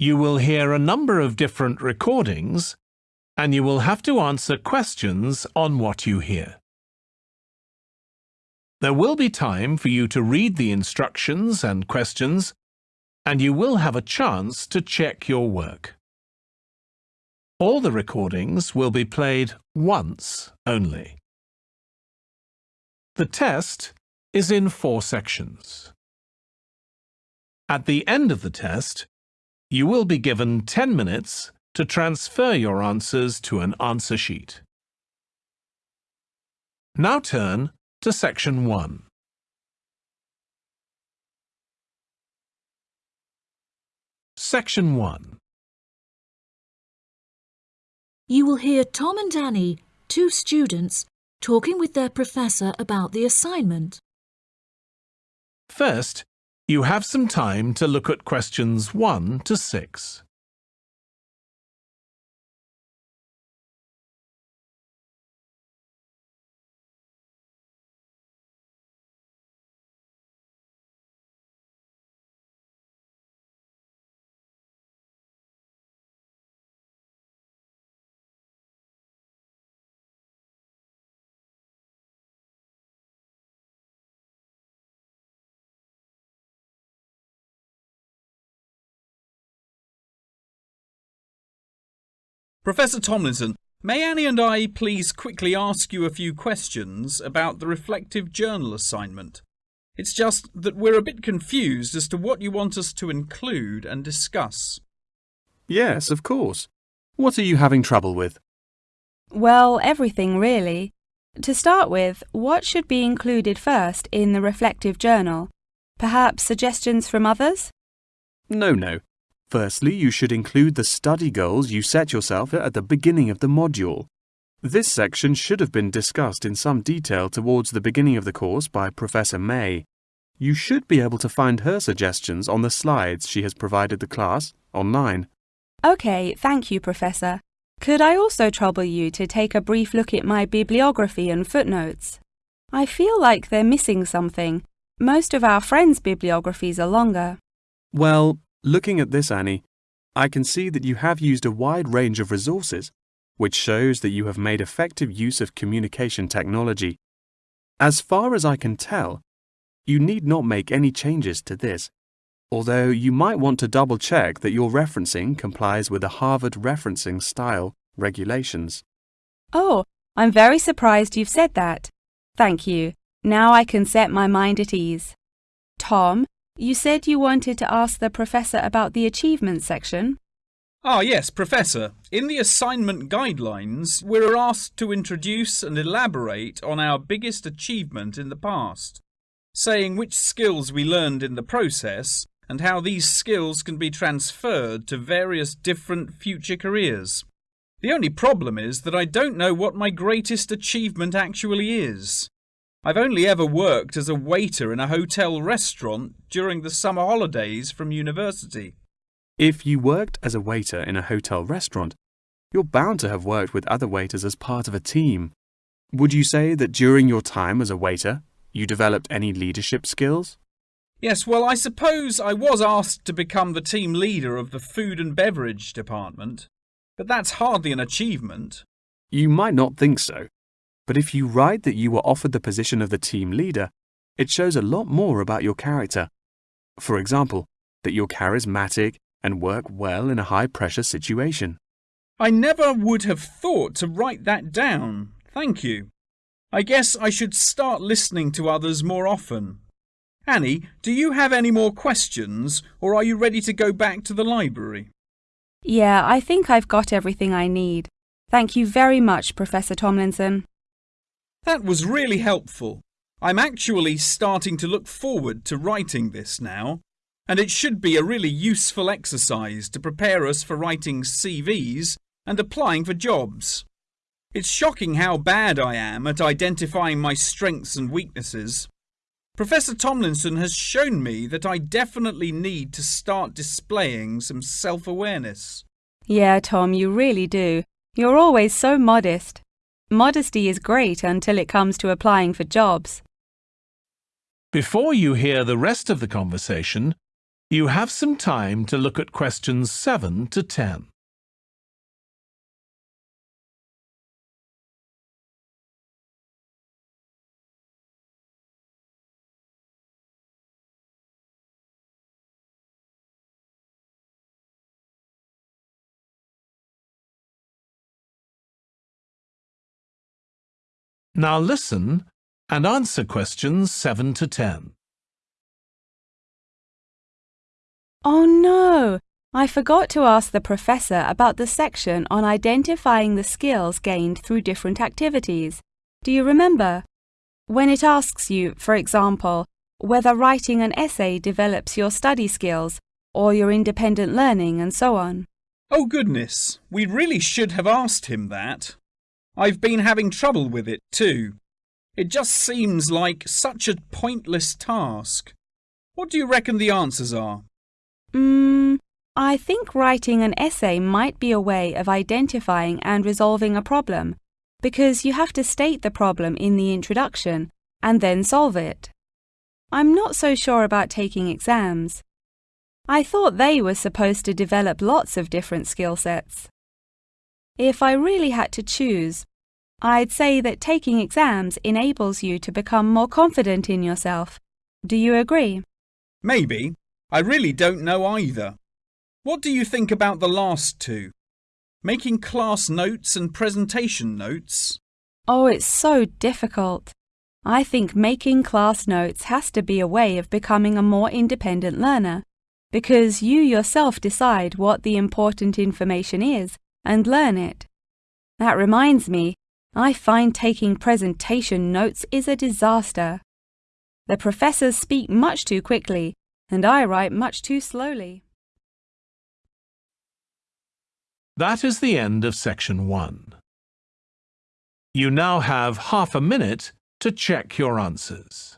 You will hear a number of different recordings and you will have to answer questions on what you hear. There will be time for you to read the instructions and questions and you will have a chance to check your work. All the recordings will be played once only. The test is in four sections. At the end of the test, you will be given 10 minutes to transfer your answers to an answer sheet. Now turn to section 1. Section 1 You will hear Tom and Annie, two students, talking with their professor about the assignment. First, you have some time to look at questions 1 to 6. Professor Tomlinson, may Annie and I please quickly ask you a few questions about the reflective journal assignment? It's just that we're a bit confused as to what you want us to include and discuss. Yes, of course. What are you having trouble with? Well, everything really. To start with, what should be included first in the reflective journal? Perhaps suggestions from others? No, no. Firstly, you should include the study goals you set yourself at the beginning of the module. This section should have been discussed in some detail towards the beginning of the course by Professor May. You should be able to find her suggestions on the slides she has provided the class online. OK, thank you, Professor. Could I also trouble you to take a brief look at my bibliography and footnotes? I feel like they're missing something. Most of our friends' bibliographies are longer. Well, Looking at this, Annie, I can see that you have used a wide range of resources, which shows that you have made effective use of communication technology. As far as I can tell, you need not make any changes to this, although you might want to double check that your referencing complies with the Harvard Referencing Style regulations. Oh, I'm very surprised you've said that. Thank you. Now I can set my mind at ease. Tom, you said you wanted to ask the professor about the achievement section. Ah, yes, Professor. In the assignment guidelines, we're asked to introduce and elaborate on our biggest achievement in the past, saying which skills we learned in the process and how these skills can be transferred to various different future careers. The only problem is that I don't know what my greatest achievement actually is. I've only ever worked as a waiter in a hotel restaurant during the summer holidays from university. If you worked as a waiter in a hotel restaurant, you're bound to have worked with other waiters as part of a team. Would you say that during your time as a waiter, you developed any leadership skills? Yes, well, I suppose I was asked to become the team leader of the food and beverage department, but that's hardly an achievement. You might not think so, but if you write that you were offered the position of the team leader, it shows a lot more about your character. For example, that you're charismatic and work well in a high pressure situation. I never would have thought to write that down. Thank you. I guess I should start listening to others more often. Annie, do you have any more questions, or are you ready to go back to the library? Yeah, I think I've got everything I need. Thank you very much, Professor Tomlinson. That was really helpful. I'm actually starting to look forward to writing this now, and it should be a really useful exercise to prepare us for writing CVs and applying for jobs. It's shocking how bad I am at identifying my strengths and weaknesses. Professor Tomlinson has shown me that I definitely need to start displaying some self-awareness. Yeah, Tom, you really do. You're always so modest. Modesty is great until it comes to applying for jobs. Before you hear the rest of the conversation, You have some time to look at questions 7 to 10. Now listen and answer questions 7 to 10. Oh no! I forgot to ask the professor about the section on identifying the skills gained through different activities. Do you remember? When it asks you, for example, whether writing an essay develops your study skills or your independent learning and so on. Oh goodness, we really should have asked him that. I've been having trouble with it too. It just seems like such a pointless task. What do you reckon the answers are? Mm, I think writing an essay might be a way of identifying and resolving a problem, because you have to state the problem in the introduction and then solve it. I'm not so sure about taking exams. I thought they were supposed to develop lots of different skill sets. If I really had to choose, I'd say that taking exams enables you to become more confident in yourself. Do you agree? Maybe. I really don't know either. What do you think about the last two? Making class notes and presentation notes? Oh, it's so difficult. I think making class notes has to be a way of becoming a more independent learner, because you yourself decide what the important information is and learn it. That reminds me, I find taking presentation notes is a disaster. The professors speak much too quickly, and I write much too slowly. That is the end of section 1. You now have half a minute to check your answers.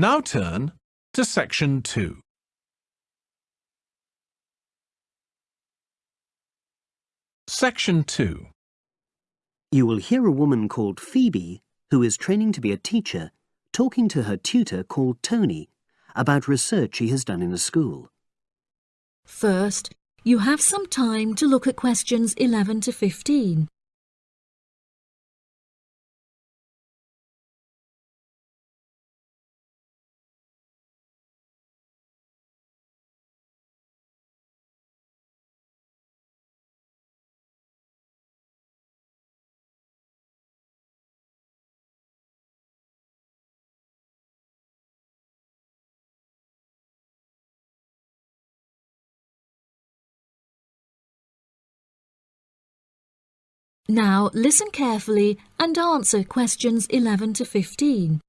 Now turn to section 2. Section 2. You will hear a woman called Phoebe, who is training to be a teacher, talking to her tutor called Tony about research she has done in a school. First, you have some time to look at questions 11 to 15. Now listen carefully and answer questions 11 to 15.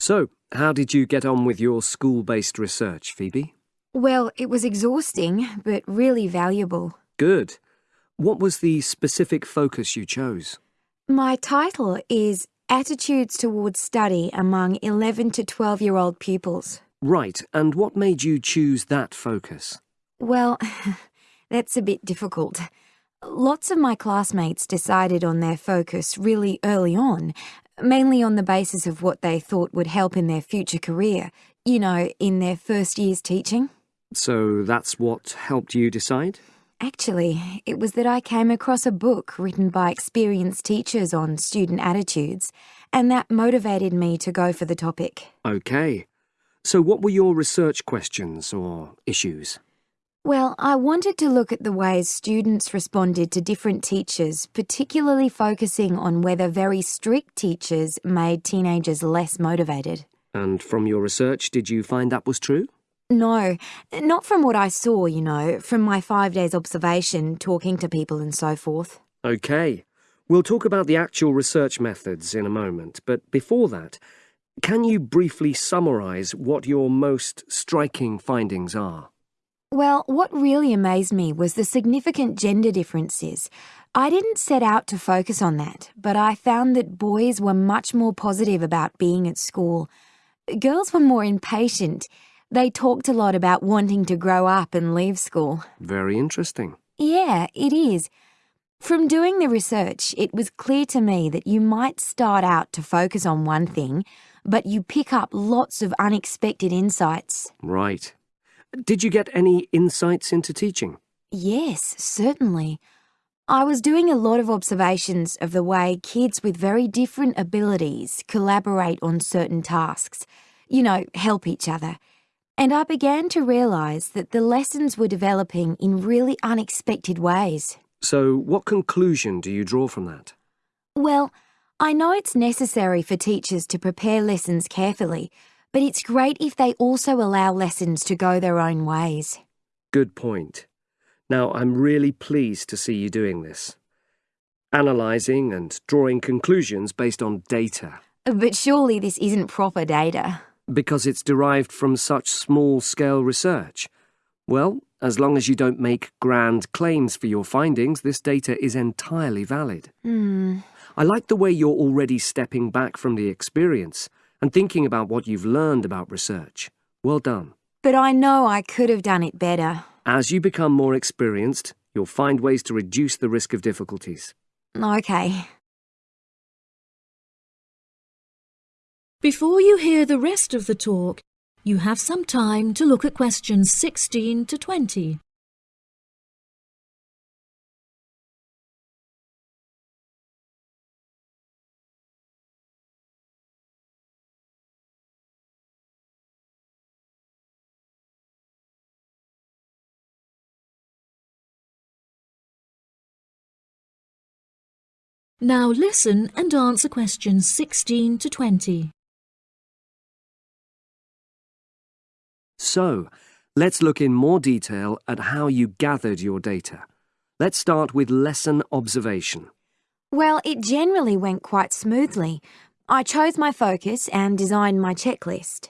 So, how did you get on with your school-based research, Phoebe? Well, it was exhausting, but really valuable. Good. What was the specific focus you chose? My title is Attitudes Towards Study Among 11 to 12 year old Pupils. Right, and what made you choose that focus? Well, that's a bit difficult. Lots of my classmates decided on their focus really early on, mainly on the basis of what they thought would help in their future career, you know, in their first year's teaching. So that's what helped you decide? Actually, it was that I came across a book written by experienced teachers on student attitudes, and that motivated me to go for the topic. Okay. So what were your research questions or issues? Well, I wanted to look at the ways students responded to different teachers, particularly focusing on whether very strict teachers made teenagers less motivated. And from your research, did you find that was true? No, not from what I saw, you know, from my five days observation, talking to people and so forth. Okay. We'll talk about the actual research methods in a moment, but before that, Can you briefly summarise what your most striking findings are? Well, what really amazed me was the significant gender differences. I didn't set out to focus on that, but I found that boys were much more positive about being at school. Girls were more impatient. They talked a lot about wanting to grow up and leave school. Very interesting. Yeah, it is. From doing the research, it was clear to me that you might start out to focus on one thing, but you pick up lots of unexpected insights. Right. Did you get any insights into teaching? Yes, certainly. I was doing a lot of observations of the way kids with very different abilities collaborate on certain tasks, you know, help each other. And I began to realise that the lessons were developing in really unexpected ways. So, what conclusion do you draw from that? Well, I know it's necessary for teachers to prepare lessons carefully, but it's great if they also allow lessons to go their own ways. Good point. Now, I'm really pleased to see you doing this. Analysing and drawing conclusions based on data. But surely this isn't proper data. Because it's derived from such small scale research. Well, as long as you don't make grand claims for your findings, this data is entirely valid. Hmm. I like the way you're already stepping back from the experience and thinking about what you've learned about research. Well done. But I know I could have done it better. As you become more experienced, you'll find ways to reduce the risk of difficulties. Okay. Before you hear the rest of the talk, you have some time to look at questions 16 to 20. Now listen and answer questions 16 to 20. So, let's look in more detail at how you gathered your data. Let's start with lesson observation. Well, it generally went quite smoothly. I chose my focus and designed my checklist.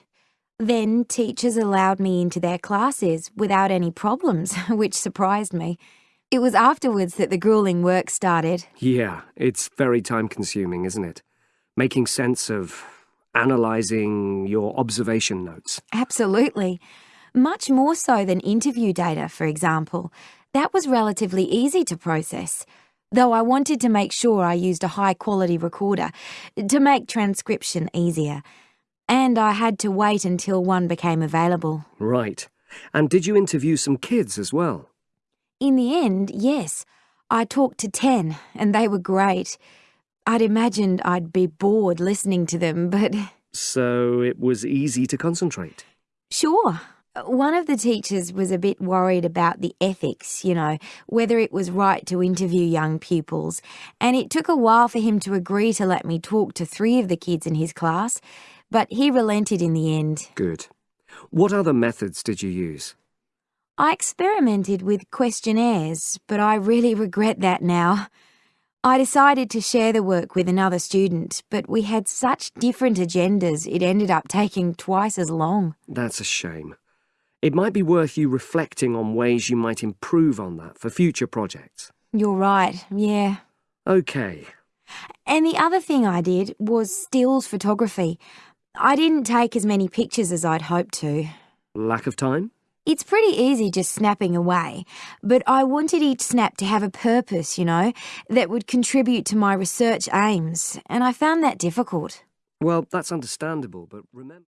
Then teachers allowed me into their classes without any problems, which surprised me. It was afterwards that the grueling work started. Yeah, it's very time consuming, isn't it? Making sense of analysing your observation notes. Absolutely. Much more so than interview data, for example. That was relatively easy to process, though I wanted to make sure I used a high quality recorder to make transcription easier. And I had to wait until one became available. Right. And did you interview some kids as well? In the end, yes. I talked to 10, and they were great. I'd imagined I'd be bored listening to them, but. So it was easy to concentrate. Sure. One of the teachers was a bit worried about the ethics, you know, whether it was right to interview young pupils, and it took a while for him to agree to let me talk to three of the kids in his class, but he relented in the end. Good. What other methods did you use? I experimented with questionnaires, but I really regret that now. I decided to share the work with another student, but we had such different agendas it ended up taking twice as long. That's a shame. It might be worth you reflecting on ways you might improve on that for future projects. You're right, yeah. Okay. And the other thing I did was stills photography. I didn't take as many pictures as I'd hoped to. Lack of time? It's pretty easy just snapping away, but I wanted each snap to have a purpose, you know, that would contribute to my research aims, and I found that difficult. Well, that's understandable, but remember.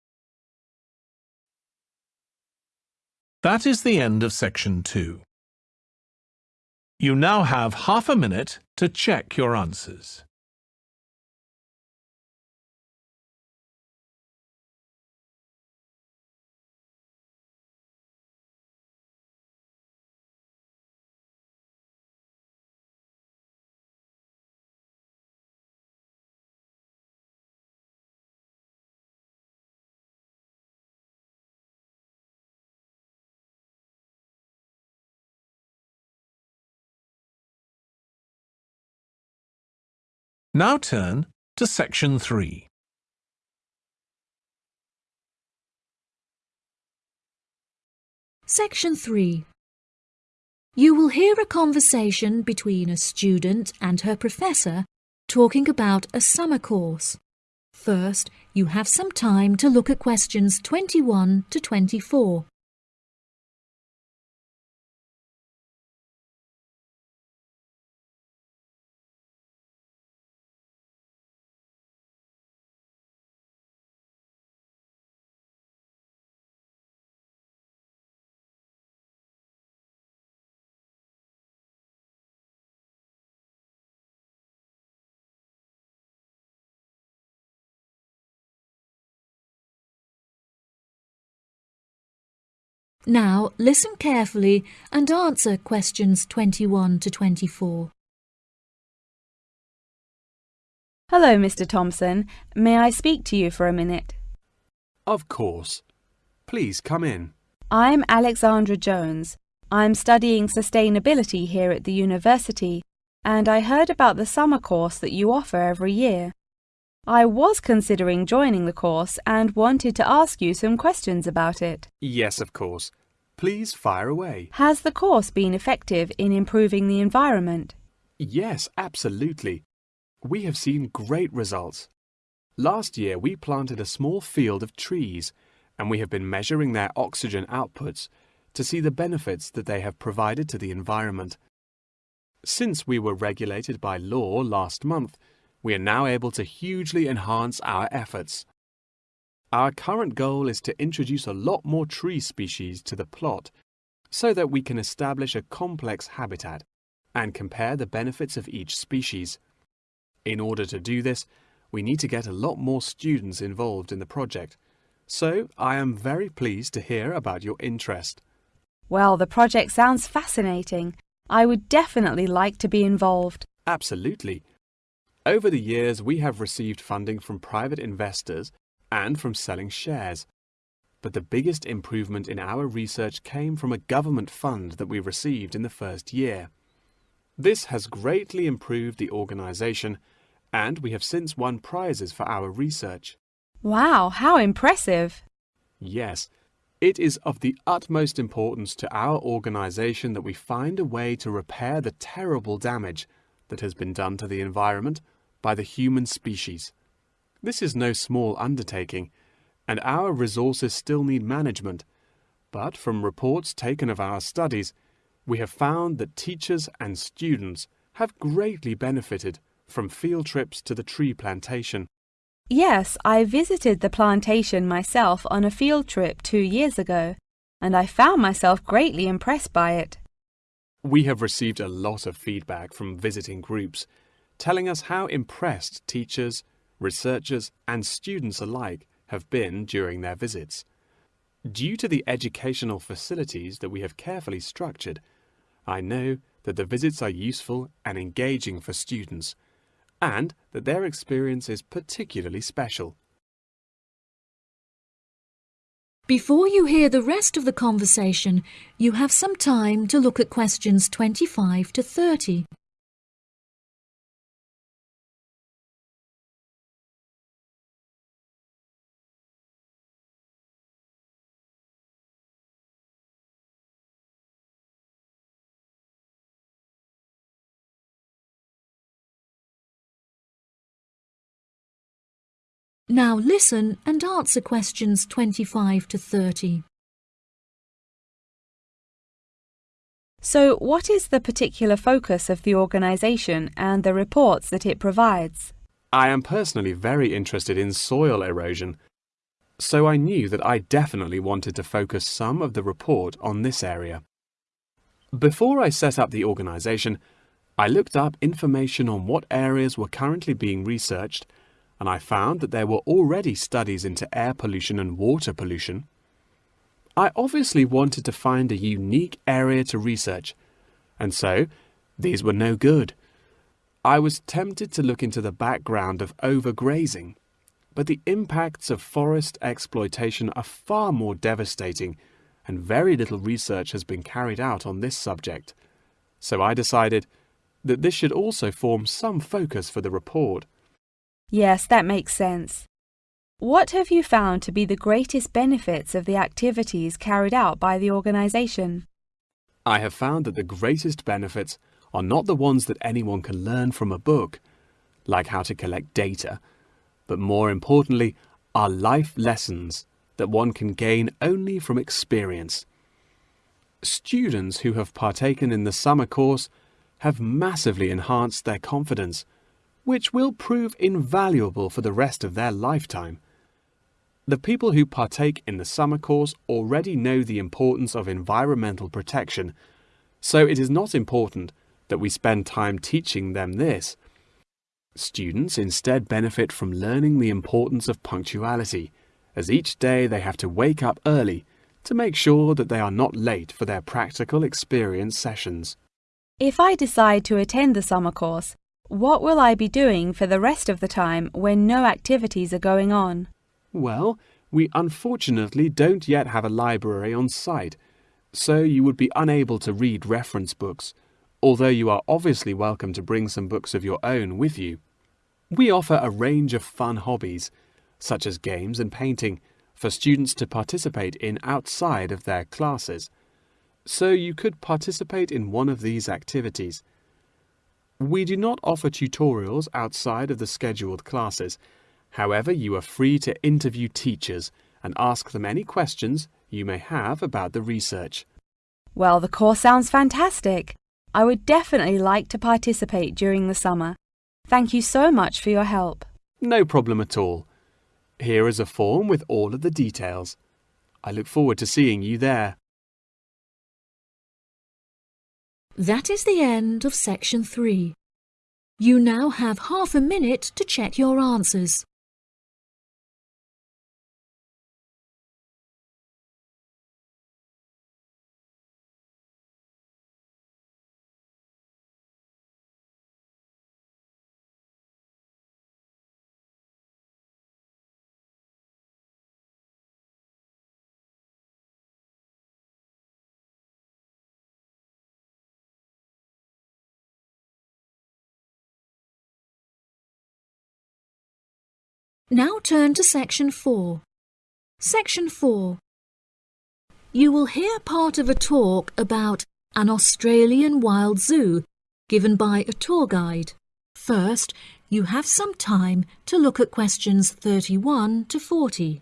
That is the end of section two. You now have half a minute to check your answers. Now turn to section 3. Section 3 You will hear a conversation between a student and her professor talking about a summer course. First, you have some time to look at questions 21 to 24. Now listen carefully and answer questions 21 to 24. Hello, Mr. Thompson. May I speak to you for a minute? Of course. Please come in. I'm Alexandra Jones. I'm studying sustainability here at the university, and I heard about the summer course that you offer every year. I was considering joining the course and wanted to ask you some questions about it. Yes, of course. Please fire away. Has the course been effective in improving the environment? Yes, absolutely. We have seen great results. Last year we planted a small field of trees and we have been measuring their oxygen outputs to see the benefits that they have provided to the environment. Since we were regulated by law last month, we are now able to hugely enhance our efforts. Our current goal is to introduce a lot more tree species to the plot so that we can establish a complex habitat and compare the benefits of each species. In order to do this, we need to get a lot more students involved in the project. So I am very pleased to hear about your interest. Well, the project sounds fascinating. I would definitely like to be involved. Absolutely. Over the years, we have received funding from private investors and from selling shares. But the biggest improvement in our research came from a government fund that we received in the first year. This has greatly improved the organisation, and we have since won prizes for our research. Wow, how impressive! Yes, it is of the utmost importance to our organisation that we find a way to repair the terrible damage that has been done to the environment by the human species. This is no small undertaking, and our resources still need management, but from reports taken of our studies, we have found that teachers and students have greatly benefited from field trips to the tree plantation. Yes, I visited the plantation myself on a field trip two years ago, and I found myself greatly impressed by it. We have received a lot of feedback from visiting groups, telling us how impressed teachers, researchers and students alike have been during their visits. Due to the educational facilities that we have carefully structured, I know that the visits are useful and engaging for students, and that their experience is particularly special. Before you hear the rest of the conversation, you have some time to look at questions 25 to 30. Now listen and answer questions 25 to 30. So, what is the particular focus of the organisation and the reports that it provides? I am personally very interested in soil erosion, so I knew that I definitely wanted to focus some of the report on this area. Before I set up the organisation, I looked up information on what areas were currently being researched and I found that there were already studies into air pollution and water pollution. I obviously wanted to find a unique area to research, and so these were no good. I was tempted to look into the background of overgrazing, but the impacts of forest exploitation are far more devastating and very little research has been carried out on this subject. So I decided that this should also form some focus for the report. Yes, that makes sense. What have you found to be the greatest benefits of the activities carried out by the organisation? I have found that the greatest benefits are not the ones that anyone can learn from a book, like how to collect data, but more importantly, are life lessons that one can gain only from experience. Students who have partaken in the summer course have massively enhanced their confidence, which will prove invaluable for the rest of their lifetime. The people who partake in the summer course already know the importance of environmental protection, so it is not important that we spend time teaching them this. Students instead benefit from learning the importance of punctuality, as each day they have to wake up early to make sure that they are not late for their practical experience sessions. If I decide to attend the summer course, what will I be doing for the rest of the time when no activities are going on? Well, we unfortunately don't yet have a library on site, so you would be unable to read reference books, although you are obviously welcome to bring some books of your own with you. We offer a range of fun hobbies, such as games and painting, for students to participate in outside of their classes. So you could participate in one of these activities. We do not offer tutorials outside of the scheduled classes. However, you are free to interview teachers and ask them any questions you may have about the research. Well, the course sounds fantastic. I would definitely like to participate during the summer. Thank you so much for your help. No problem at all. Here is a form with all of the details. I look forward to seeing you there. That is the end of section 3. You now have half a minute to check your answers. Now turn to section 4. Section 4. You will hear part of a talk about an Australian wild zoo given by a tour guide. First, you have some time to look at questions 31 to 40.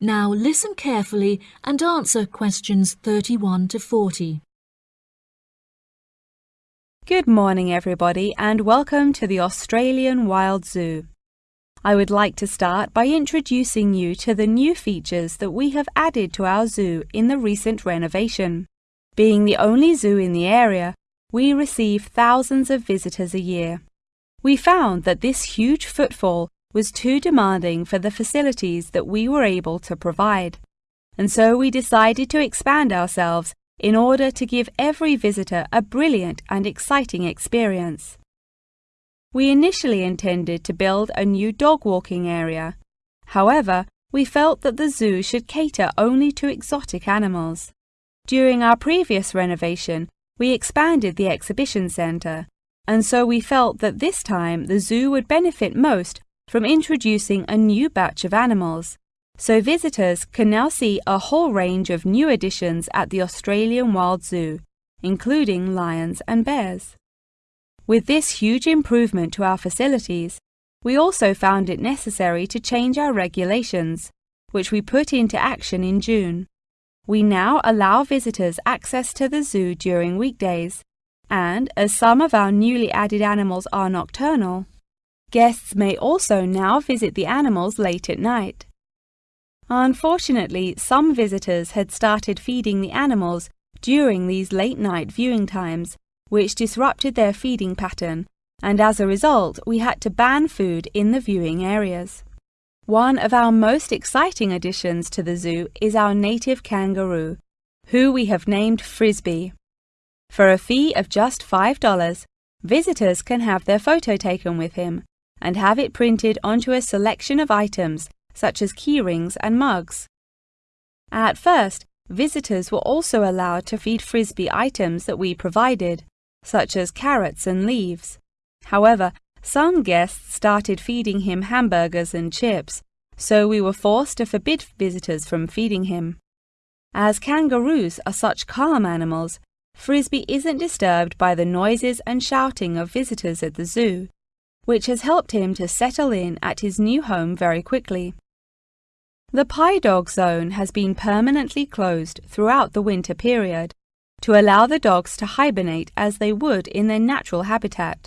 Now listen carefully and answer questions 31 to 40. Good morning, everybody, and welcome to the Australian Wild Zoo. I would like to start by introducing you to the new features that we have added to our zoo in the recent renovation. Being the only zoo in the area, we receive thousands of visitors a year. We found that this huge footfall was too demanding for the facilities that we were able to provide, and so we decided to expand ourselves in order to give every visitor a brilliant and exciting experience. We initially intended to build a new dog walking area. However, we felt that the zoo should cater only to exotic animals. During our previous renovation, we expanded the exhibition centre, and so we felt that this time the zoo would benefit most from introducing a new batch of animals, so visitors can now see a whole range of new additions at the Australian Wild Zoo, including lions and bears. With this huge improvement to our facilities, we also found it necessary to change our regulations, which we put into action in June. We now allow visitors access to the zoo during weekdays, and as some of our newly added animals are nocturnal, Guests may also now visit the animals late at night. Unfortunately, some visitors had started feeding the animals during these late night viewing times, which disrupted their feeding pattern, and as a result, we had to ban food in the viewing areas. One of our most exciting additions to the zoo is our native kangaroo, who we have named Frisbee. For a fee of just $5, visitors can have their photo taken with him and have it printed onto a selection of items such as keyrings and mugs. At first, visitors were also allowed to feed Frisbee items that we provided, such as carrots and leaves. However, some guests started feeding him hamburgers and chips, so we were forced to forbid visitors from feeding him. As kangaroos are such calm animals, Frisbee isn't disturbed by the noises and shouting of visitors at the zoo, which has helped him to settle in at his new home very quickly. The Pie Dog Zone has been permanently closed throughout the winter period to allow the dogs to hibernate as they would in their natural habitat.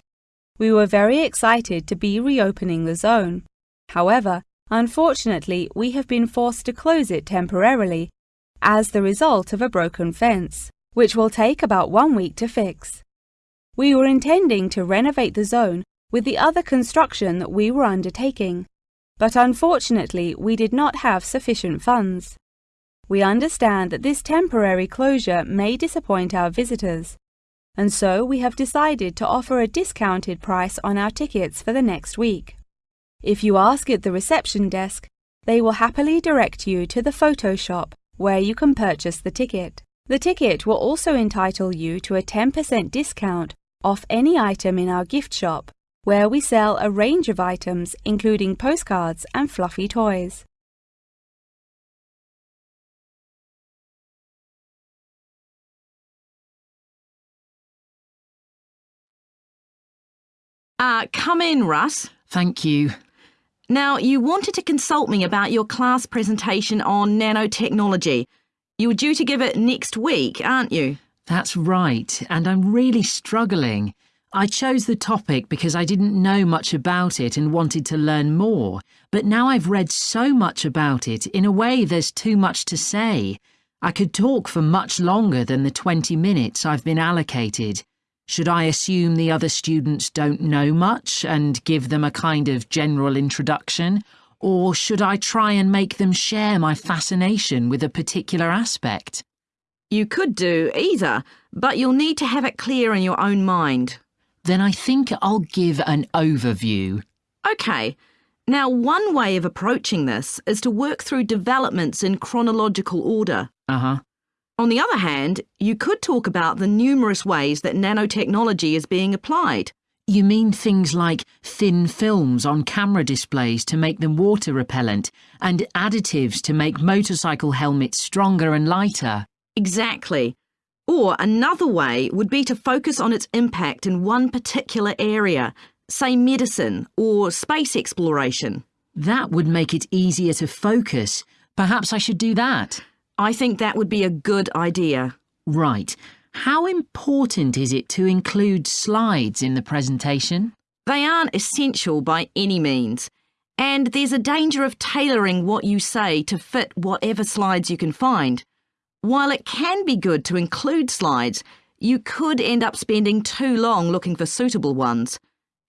We were very excited to be reopening the zone. However, unfortunately, we have been forced to close it temporarily as the result of a broken fence which will take about one week to fix. We were intending to renovate the zone with the other construction that we were undertaking, but unfortunately we did not have sufficient funds. We understand that this temporary closure may disappoint our visitors, and so we have decided to offer a discounted price on our tickets for the next week. If you ask at the reception desk, they will happily direct you to the photo shop where you can purchase the ticket. The ticket will also entitle you to a 10% discount off any item in our gift shop, where we sell a range of items including postcards and fluffy toys. Uh, come in, Russ. Thank you. Now, you wanted to consult me about your class presentation on nanotechnology. You were due to give it next week, aren't you? That's right, and I'm really struggling. I chose the topic because I didn't know much about it and wanted to learn more, but now I've read so much about it, in a way there's too much to say. I could talk for much longer than the 20 minutes I've been allocated. Should I assume the other students don't know much and give them a kind of general introduction? Or should I try and make them share my fascination with a particular aspect? You could do either, but you'll need to have it clear in your own mind. Then I think I'll give an overview. OK. Now, one way of approaching this is to work through developments in chronological order. Uh-huh. On the other hand, you could talk about the numerous ways that nanotechnology is being applied. You mean things like thin films on camera displays to make them water repellent and additives to make motorcycle helmets stronger and lighter? Exactly. Or another way would be to focus on its impact in one particular area, say medicine or space exploration. That would make it easier to focus. Perhaps I should do that. I think that would be a good idea. Right. How important is it to include slides in the presentation? They aren't essential by any means, and there's a danger of tailoring what you say to fit whatever slides you can find. While it can be good to include slides, you could end up spending too long looking for suitable ones.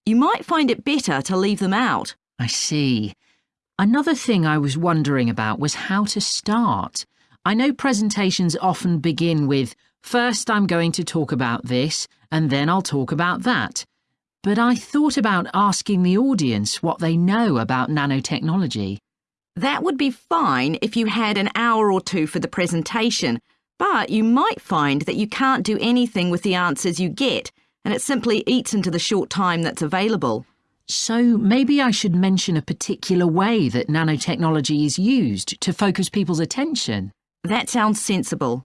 You might find it better to leave them out. I see. Another thing I was wondering about was how to start. I know presentations often begin with First, I'm going to talk about this, and then I'll talk about that. But I thought about asking the audience what they know about nanotechnology. That would be fine if you had an hour or two for the presentation, but you might find that you can't do anything with the answers you get, and it simply eats into the short time that's available. So maybe I should mention a particular way that nanotechnology is used to focus people's attention. That sounds sensible.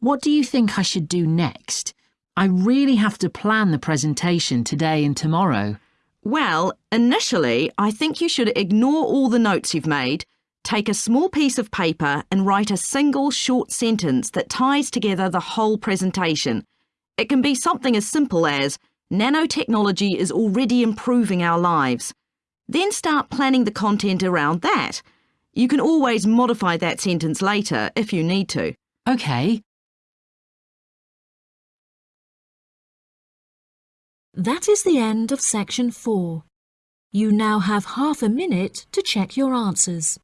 What do you think I should do next? I really have to plan the presentation today and tomorrow. Well, initially, I think you should ignore all the notes you've made, take a small piece of paper and write a single short sentence that ties together the whole presentation. It can be something as simple as, nanotechnology is already improving our lives. Then start planning the content around that. You can always modify that sentence later if you need to. OK, That is the end of section 4. You now have half a minute to check your answers.